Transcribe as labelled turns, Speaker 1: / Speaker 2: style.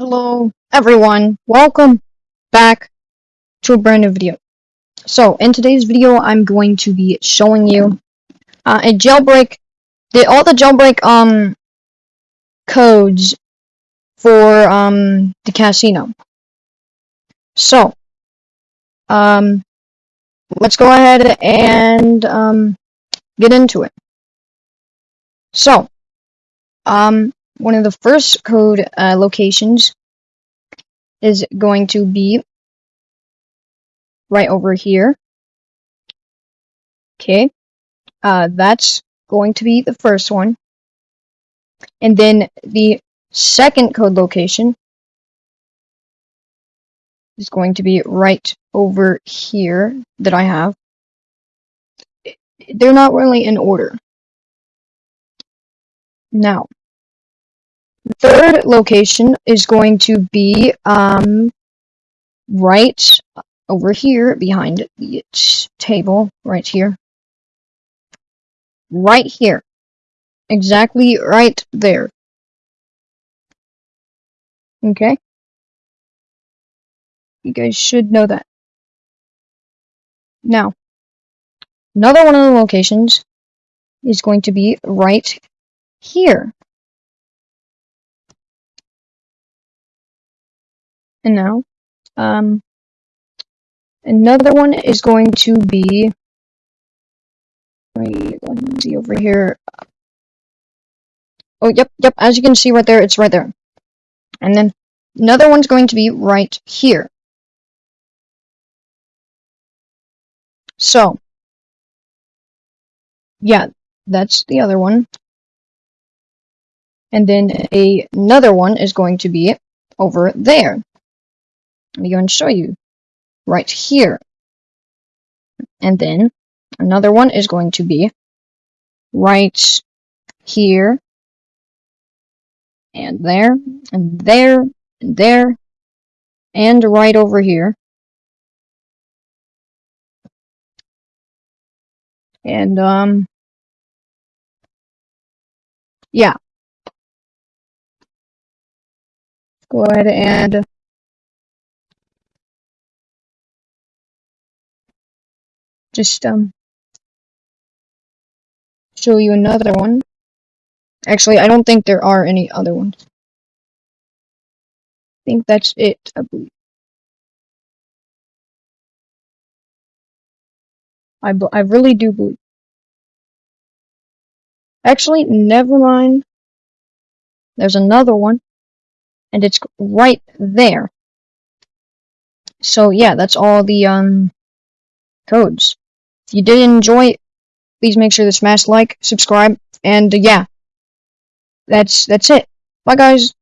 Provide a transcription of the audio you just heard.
Speaker 1: Hello everyone, welcome back to a brand new video. So in today's video I'm going to be showing you uh, a jailbreak, the, all the jailbreak um codes for um the casino. So um let's go ahead and um get into it. So um one of the first code uh, locations is going to be right over here. Okay, uh, that's going to be the first one. And then the second code location is going to be right over here that I have. They're not really in order. Now, third location is going to be um, right over here behind the table, right here. Right here. Exactly right there. Okay? You guys should know that. Now, another one of the locations is going to be right here. And now, um, another one is going to be, let me see over here. Oh, yep, yep, as you can see right there, it's right there. And then another one's going to be right here. So, yeah, that's the other one. And then a, another one is going to be over there. I'm going to show you right here. And then another one is going to be right here and there and there and there and right over here. And um yeah. Go ahead and just um show you another one. Actually, I don't think there are any other ones. I think that's it, I believe. I, I really do believe. Actually, never mind. There's another one. And it's right there. So yeah, that's all the um codes. If you did enjoy, please make sure to smash like, subscribe, and uh, yeah, that's that's it. Bye guys.